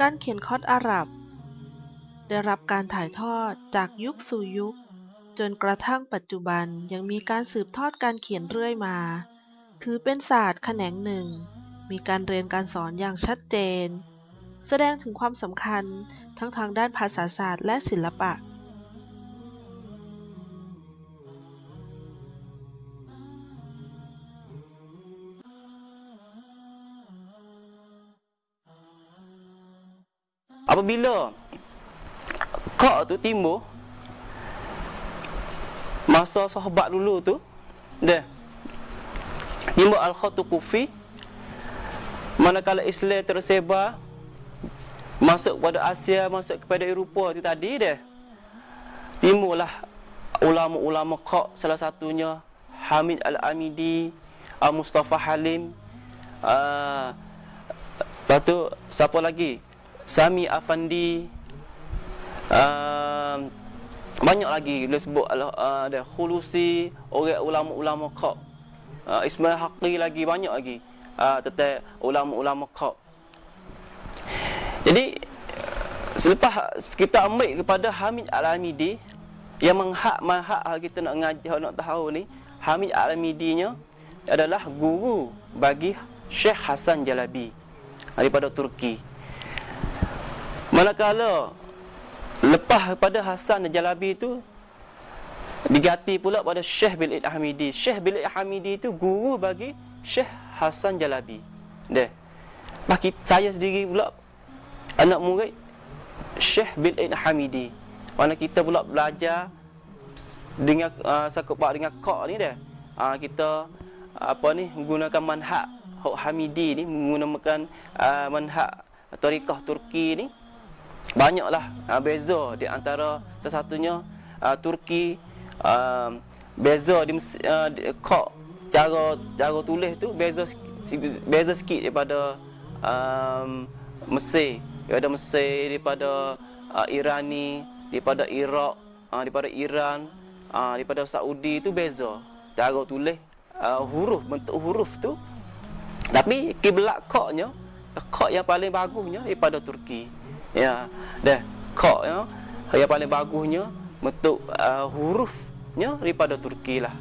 การเขียนคอดอาหรับ ได้รับการถ่ายทอดจากยุคสู่ยุค จนกระทั่งปัจจุบันยังมีการสืบทอดการเขียนเรื่อยมา ถือเป็นศาสตร์แขนงหนึ่ง มีการเรียนการสอนอย่างชัดเจน แสดงถึงความสำคัญทั้งทางด้านภาษาศาสตร์และศิลปะ Apabila Kak tu timbul Masa sahabat dulu tu Dia Timbul Al-Khatu Kufi Manakala Islam tersebar Masuk kepada Asia Masuk kepada Eropah tu tadi dia Timbullah Ulama-ulama Kak Salah satunya Hamid Al-Amidi Al-Mustafa Halim uh, Lepas tu Siapa lagi Sami Afandi uh, banyak lagi dia sebut uh, ada Khulusi orang ulama-ulama Qab uh, Ismail Haqi lagi banyak lagi. Uh, tentang ulama-ulama Qab jadi selepas kita ambil kepada Hamid Al-Amidi yang menghak mahak kita nak ngajar nak tahu ni Hamid Al-Amidi nya adalah guru bagi Syekh Hasan Jalabi daripada Turki Manakala lepas pada Hasan Jalabi itu diganti pula pada Syekh Bil Hamidi. Syekh Bil Hamidi itu guru bagi Syekh Hasan Jalabi. Deh. Bagi saya sendiri pula anak murid Syekh Bil Hamidi. Mana kita pula belajar dengan uh, pak dengan kok ni dah. Uh, kita apa ni menggunakan manhaj Hamidi ni menggunakan uh, manhaj tarikah Turki ni banyaklah uh, beza di antara sesatunya uh, Turki uh, beza di, uh, kok cara cara tulis tu beza beza sikit daripada um, Mesir daripada Mesir daripada uh, Irani daripada Iraq uh, daripada Iran uh, daripada Saudi tu beza. Cara tulis uh, huruf bentuk huruf tu. Tapi kiblat koknya kok yang paling bagusnya daripada Turki ya dah kok ya. Yang paling bagusnya bentuk uh, hurufnya daripada Turki lah.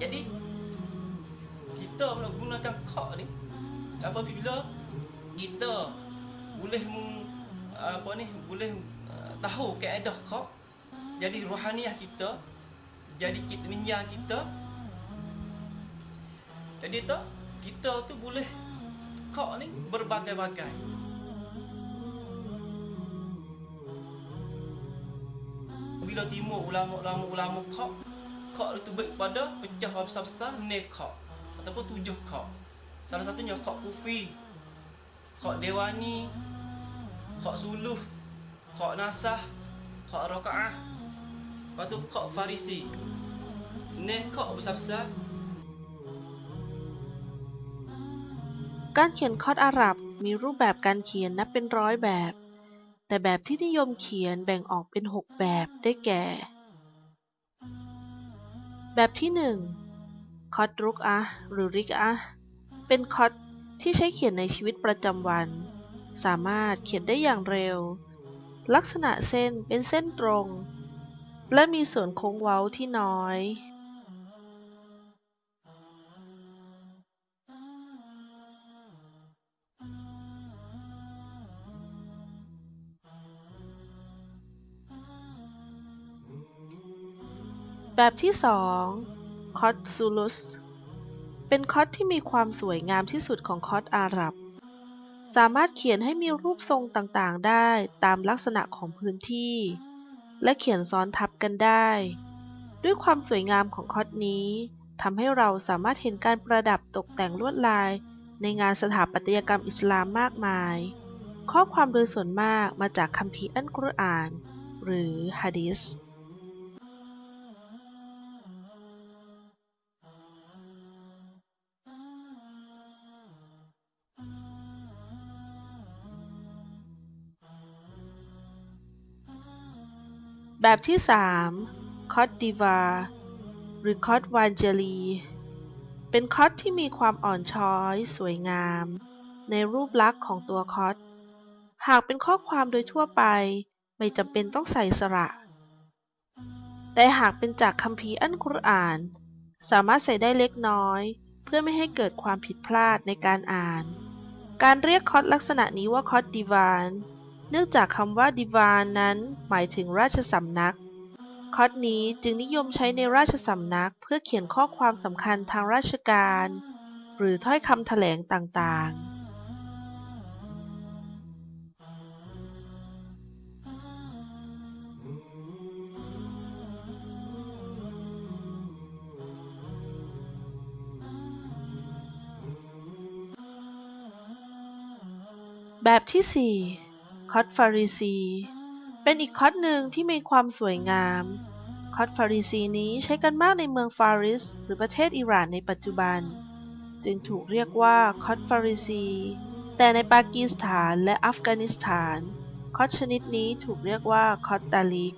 Jadi kita menggunakan kok ni apabila kita boleh apa ni boleh uh, tahu kaedah kok jadi rohaniah kita jadi kita minyak kita. Jadi tak kita tu boleh kok ni berbagai-bagai. Bila timur ulama-ulama ulama kok kok itu baik pada pecah besar-besar ne kok ataupun tujuh kok salah satunya kok kufi Kok Dewani Kok Suluh Kok Nasah Kok Roka'ah Lepas tu Kok Farisi Ni Kok besar-besar การเขียนคอดอาหรับมีรูปแบบการเขียนนับเป็นร้อยแบบ แต่แบบที่นิยมเขียนแบ่งออกเป็น 6 แบบได้แก่ แบบที่ 1 คอดรุกอะหรือริกอะเป็นคอด ที่ใช้เขียนในชีวิตประจำวัน สามารถเขียนได้อย่างเร็ว ลักษณะเส้นเป็นเส้นตรง และมีส่วนโค้งเว้าที่น้อยแบบที่2คอตซูลุส เป็นคอตที่มีความสวยงามที่สุดของคอตอาหรับ สามารถเขียนให้มีรูปทรงต่างๆ ได้ตามลักษณะของพื้นที่ และเขียนซ้อนทับกันได้ ด้วยความสวยงามของคอตนี้ทำให้เราสามารถเห็นการประดับตกแต่งลวดลาย ในงานสถาปัตยกรรมอิสลามมากมาย ข้อความโดยส่วนมากมาจากคัมภีร์อัลกุรอาน หรือฮะดีษ แบบที่ 3 คอตดิวาหรือคอตวานเจลี เป็นคอตที่มีความอ่อนช้อย สวยงาม ในรูปลักษณ์ของตัวคอต หากเป็นข้อความโดยทั่วไป ไม่จำเป็นต้องใส่สระ แต่หากเป็นจากคัมภีร์อัลกุรอาน สามารถใส่ได้เล็กน้อย เพื่อไม่ให้เกิดความผิดพลาดในการอ่าน การเรียกคอตลักษณะนี้ว่าคอตดิวาน เนื่องจากคำว่าดิวานนั้นหมายถึงราชสำนัก คอตนี้จึงนิยมใช้ในราชสำนักเพื่อเขียนข้อความสำคัญทางราชการ หรือถ้อยคำแถลงต่างๆแบบที่ 4 คอตฟาริซี เป็นอีกคอตหนึ่งที่มีความสวยงาม คอตฟาริซีนี้ใช้กันมากในเมืองฟาริส หรือประเทศอิหร่านในปัจจุบัน จึงถูกเรียกว่าคอตฟาริซี แต่ในปากีสถานและอัฟกานิสถาน คอตชนิดนี้ถูกเรียกว่าคอตตาลิก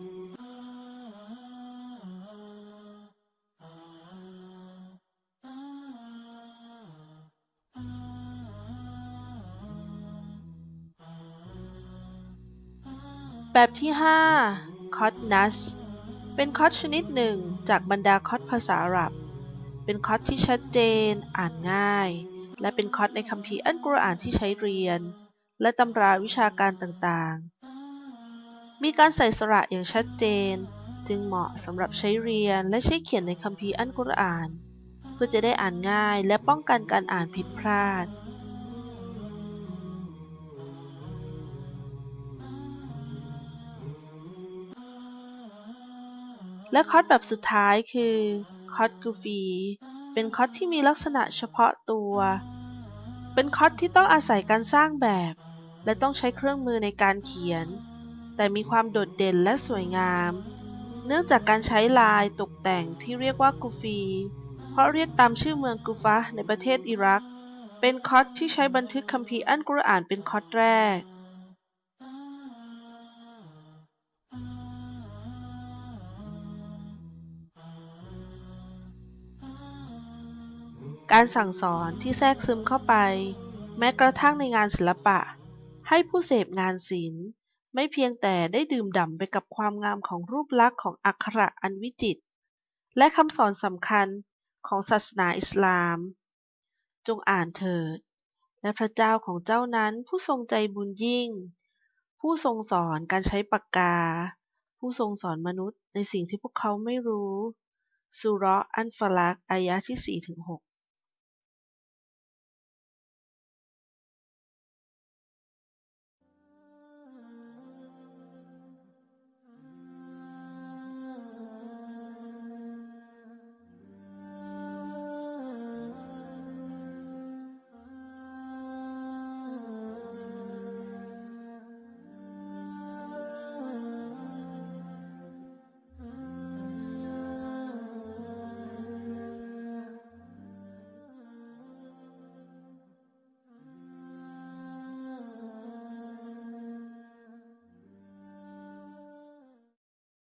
แบบที่ 5 คอตนัส เป็นคอตชนิดหนึ่งจากบรรดาคอตภาษาอาหรับ เป็นคอตที่ชัดเจน อ่านง่าย และเป็นคอตในคัมภีร์อัลกุรอานที่ใช้เรียน และตำราวิชาการต่างๆ มีการใส่สระอย่างชัดเจน จึงเหมาะสำหรับใช้เรียนและใช้เขียนในคัมภีร์อัลกุรอาน เพื่อจะได้อ่านง่ายและป้องกันการอ่านผิดพลาด และคอร์สแบบสุดท้ายคือคอร์สกูฟีเป็นคอร์สที่มีลักษณะเฉพาะตัว เป็นคอร์สที่ต้องอาศัยการสร้างแบบ และต้องใช้เครื่องมือในการเขียน แต่มีความโดดเด่นและสวยงาม เนื่องจากการใช้ลายตกแต่งที่เรียกว่ากูฟี เพราะเรียกตามชื่อเมืองกูฟะในประเทศอิรัก เป็นคอร์สที่ใช้บันทึกคัมภีร์อัลกุรอานเป็นคอร์สแรก การสั่งสอนที่แทรกซึมเข้าไป แม้กระทั่งในงานศิลปะ ให้ผู้เสพงานศิลป์ ไม่เพียงแต่ได้ดื่มด่ำไปกับความงามของรูปลักษณ์ของอักขระอันวิจิตรและคำสอนสำคัญของศาสนาอิสลาม จงอ่านเถิด และพระเจ้าของเจ้านั้นผู้ทรงใจบุญยิ่ง ผู้ทรงสอนการใช้ปากกา ผู้ทรงสอนมนุษย์ในสิ่งที่พวกเขาไม่รู้สุรอันฟลักอายะที่4-6